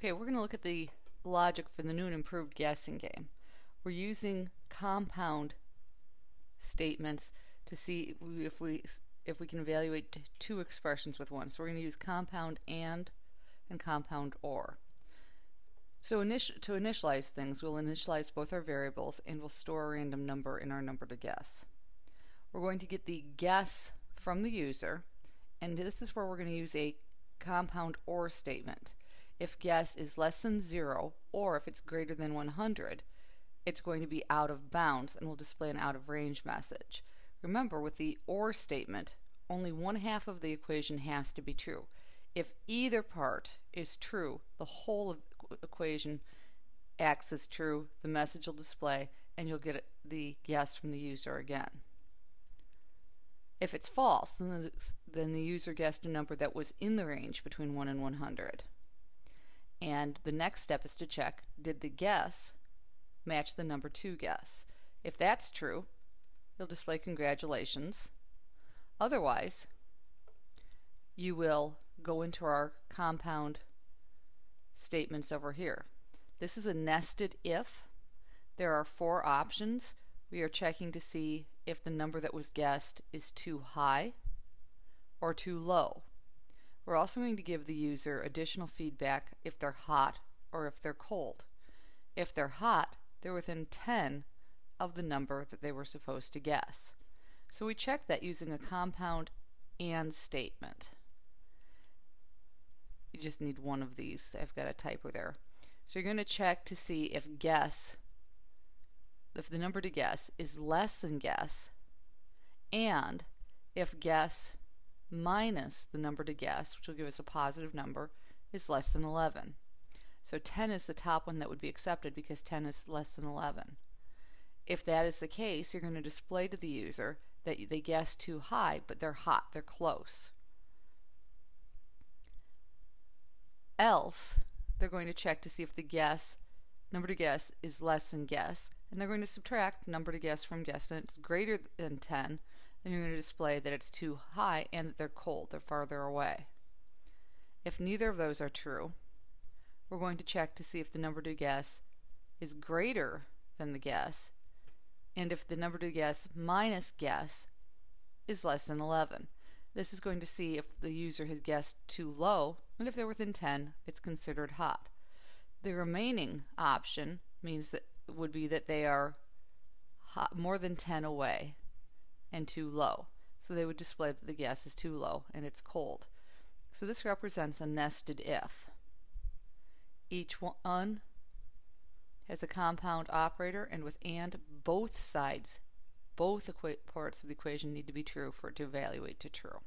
Okay, we're going to look at the logic for the new and improved guessing game. We're using compound statements to see if we if we can evaluate two expressions with one. So we're going to use compound and and compound or. So to initialize things, we'll initialize both our variables and we'll store a random number in our number to guess. We're going to get the guess from the user, and this is where we're going to use a compound or statement. If guess is less than 0 or if it's greater than 100, it's going to be out of bounds and will display an out of range message. Remember, with the OR statement, only one half of the equation has to be true. If either part is true, the whole equation acts as true, the message will display, and you'll get the guess from the user again. If it's false, then the, then the user guessed a number that was in the range between 1 and 100. And the next step is to check, did the guess match the number 2 guess? If that's true, you'll display congratulations. Otherwise, you will go into our compound statements over here. This is a nested if. There are four options. We are checking to see if the number that was guessed is too high or too low. We're also going to give the user additional feedback if they're hot or if they're cold. If they're hot, they're within 10 of the number that they were supposed to guess. So we check that using a compound and statement. You just need one of these. I've got a typo there. So you're going to check to see if guess if the number to guess is less than guess and if guess minus the number to guess, which will give us a positive number, is less than 11. So 10 is the top one that would be accepted because 10 is less than 11. If that is the case, you're going to display to the user that they guessed too high, but they're hot, they're close. Else, they're going to check to see if the guess, number to guess, is less than guess, and they're going to subtract number to guess from guess, and it's greater than 10, then you're going to display that it's too high and that they're cold, they're farther away. If neither of those are true, we're going to check to see if the number to guess is greater than the guess, and if the number to guess minus guess is less than 11. This is going to see if the user has guessed too low, and if they're within 10, it's considered hot. The remaining option means that would be that they are hot, more than 10 away and too low. So they would display that the gas is too low and it's cold. So this represents a nested if. Each one has a compound operator and with and both sides, both parts of the equation need to be true for it to evaluate to true.